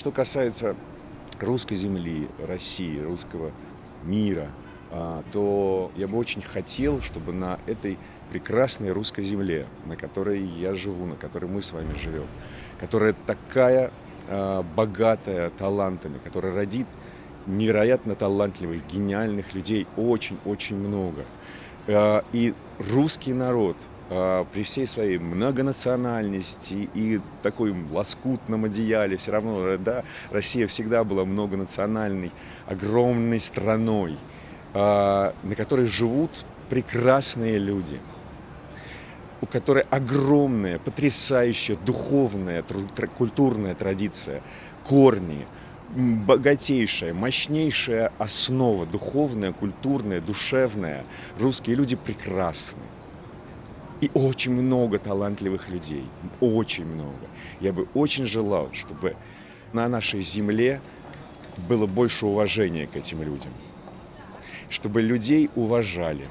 Что касается русской земли, России, русского мира, а, то я бы очень хотел, чтобы на этой прекрасной русской земле, на которой я живу, на которой мы с вами живем, которая такая а, богатая талантами, которая родит невероятно талантливых, гениальных людей очень-очень много. А, и русский народ при всей своей многонациональности и такой лоскутном одеяле, все равно, да, Россия всегда была многонациональной, огромной страной. А, на которой живут прекрасные люди, у которой огромная, потрясающая духовная, культурная традиция, корни, богатейшая, мощнейшая основа, духовная, культурная, душевная. Русские люди прекрасны. И очень много талантливых людей, очень много. Я бы очень желал, чтобы на нашей земле было больше уважения к этим людям чтобы людей уважали.